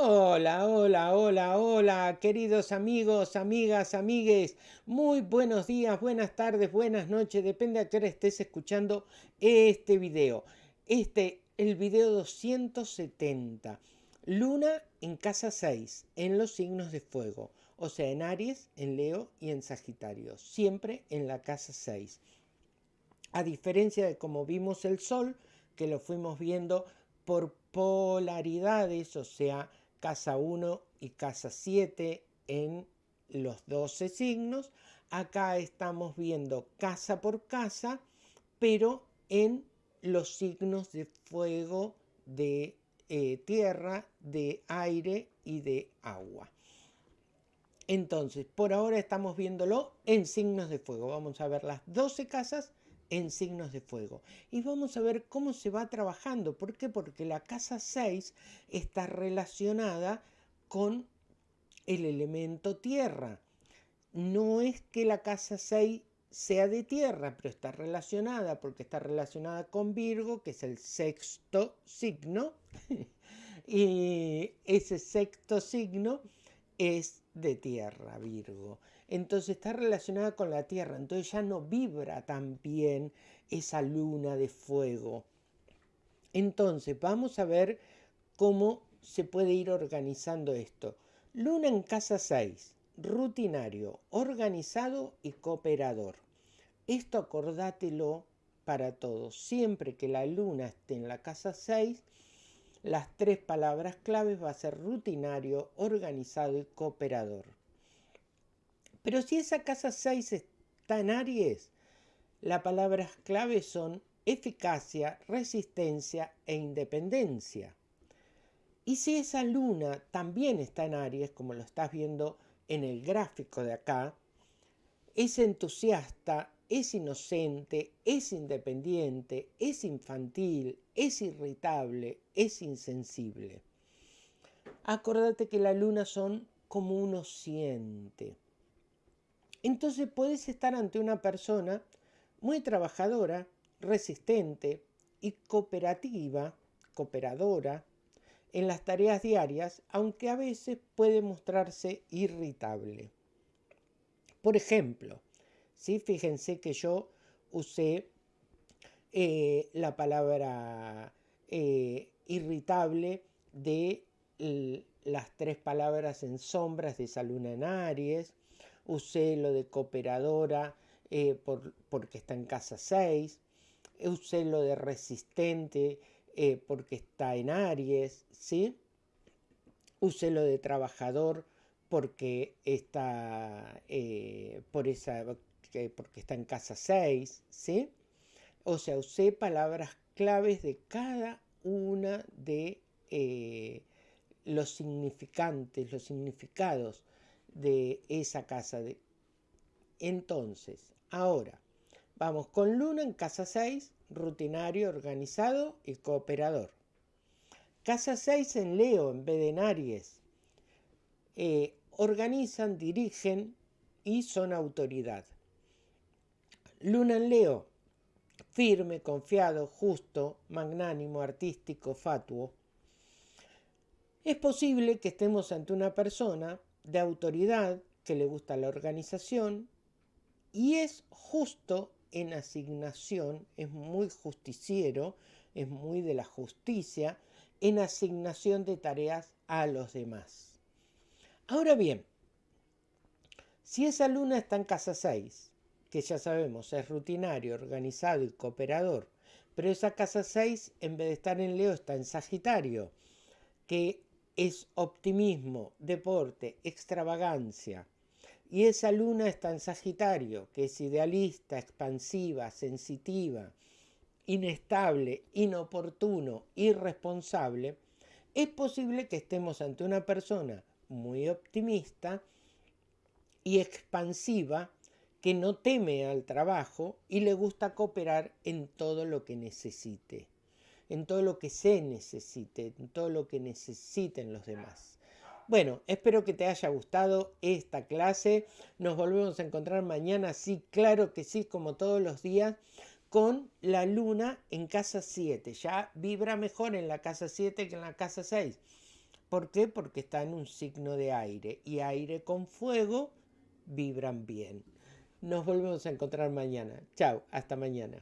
Hola, hola, hola, hola, queridos amigos, amigas, amigues. Muy buenos días, buenas tardes, buenas noches, depende a qué hora estés escuchando este video. Este, el video 270. Luna en casa 6, en los signos de fuego. O sea, en Aries, en Leo y en Sagitario. Siempre en la casa 6. A diferencia de como vimos el Sol, que lo fuimos viendo por polaridades, o sea, casa 1 y casa 7 en los 12 signos. Acá estamos viendo casa por casa, pero en los signos de fuego, de eh, tierra, de aire y de agua. Entonces, por ahora estamos viéndolo en signos de fuego. Vamos a ver las 12 casas en signos de fuego. Y vamos a ver cómo se va trabajando. ¿Por qué? Porque la casa 6 está relacionada con el elemento tierra. No es que la casa 6 sea de tierra, pero está relacionada porque está relacionada con Virgo, que es el sexto signo. y ese sexto signo es de tierra, Virgo entonces está relacionada con la Tierra, entonces ya no vibra tan bien esa luna de fuego. Entonces vamos a ver cómo se puede ir organizando esto. Luna en casa 6, rutinario, organizado y cooperador. Esto acordátelo para todos. Siempre que la luna esté en la casa 6, las tres palabras claves va a ser rutinario, organizado y cooperador. Pero si esa casa 6 está en Aries, las palabras clave son eficacia, resistencia e independencia. Y si esa luna también está en Aries, como lo estás viendo en el gráfico de acá, es entusiasta, es inocente, es independiente, es infantil, es irritable, es insensible. Acordate que la luna son como uno siente. Entonces puedes estar ante una persona muy trabajadora, resistente y cooperativa, cooperadora, en las tareas diarias, aunque a veces puede mostrarse irritable. Por ejemplo, ¿sí? fíjense que yo usé eh, la palabra eh, irritable de las tres palabras en sombras de esa luna en Aries, usé lo de cooperadora eh, porque está en casa 6, usé lo de resistente porque está en Aries, ¿sí? Usé lo de trabajador porque está, por esa, porque está en casa 6, ¿sí? O sea, usé palabras claves de cada una de los significantes, los significados de esa casa. Entonces, ahora, vamos con Luna en casa 6, rutinario, organizado y cooperador. Casa 6 en Leo en vez de en. Eh, organizan, dirigen y son autoridad. Luna en Leo, firme, confiado, justo, magnánimo, artístico, fatuo. Es posible que estemos ante una persona de autoridad, que le gusta la organización y es justo en asignación, es muy justiciero, es muy de la justicia, en asignación de tareas a los demás. Ahora bien, si esa luna está en casa 6, que ya sabemos es rutinario, organizado y cooperador, pero esa casa 6 en vez de estar en Leo está en Sagitario, que es optimismo, deporte, extravagancia. Y esa luna está en Sagitario, que es idealista, expansiva, sensitiva, inestable, inoportuno, irresponsable, es posible que estemos ante una persona muy optimista y expansiva que no teme al trabajo y le gusta cooperar en todo lo que necesite en todo lo que se necesite, en todo lo que necesiten los demás. Bueno, espero que te haya gustado esta clase. Nos volvemos a encontrar mañana, sí, claro que sí, como todos los días, con la luna en casa 7. Ya vibra mejor en la casa 7 que en la casa 6. ¿Por qué? Porque está en un signo de aire y aire con fuego vibran bien. Nos volvemos a encontrar mañana. Chao, hasta mañana.